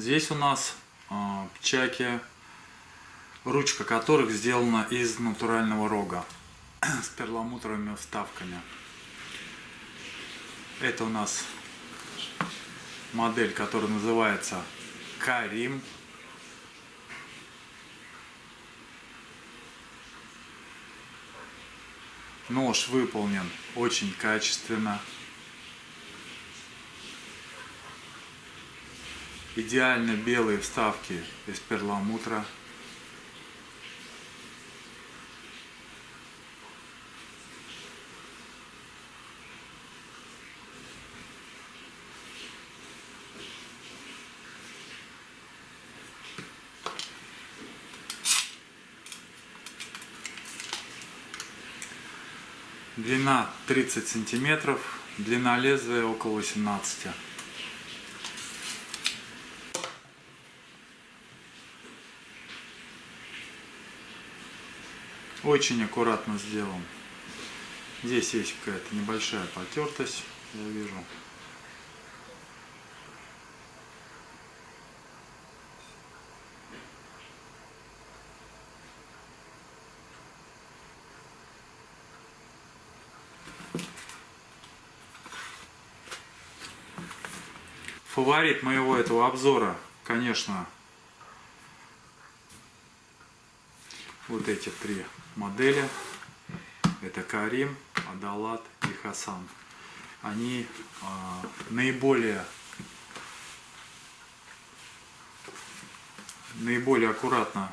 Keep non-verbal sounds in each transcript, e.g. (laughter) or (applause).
Здесь у нас э, чаки, ручка которых сделана из натурального рога (clears throat) с перламутровыми вставками. Это у нас модель, которая называется Карим. Нож выполнен очень качественно. Идеально белые вставки из перламутра. Длина 30 сантиметров, длина лезвия около 18. Очень аккуратно сделан. Здесь есть какая-то небольшая потертость, я вижу. Фаворит моего этого обзора, конечно, вот эти три модели. Это Карим, Адалат и Хасан. Они э, наиболее наиболее аккуратно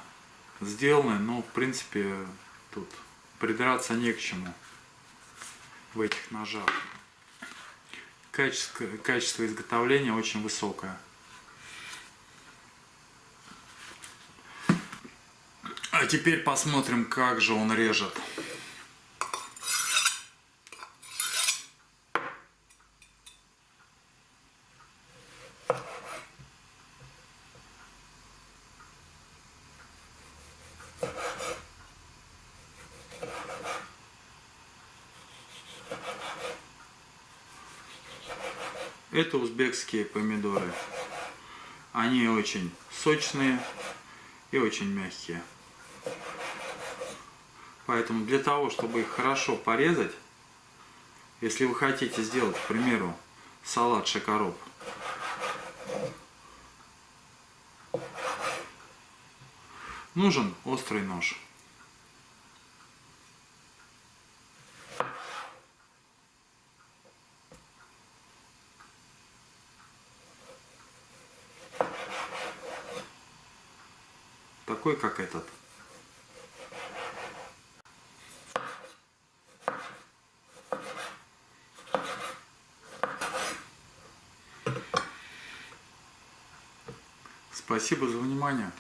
сделаны, но в принципе тут придраться не к чему в этих ножах. Качество, качество изготовления очень высокое. А теперь посмотрим, как же он режет. Это узбекские помидоры. Они очень сочные и очень мягкие. Поэтому для того, чтобы их хорошо порезать, если вы хотите сделать, к примеру, салат шакароб, нужен острый нож. Такой, как этот. Спасибо за внимание.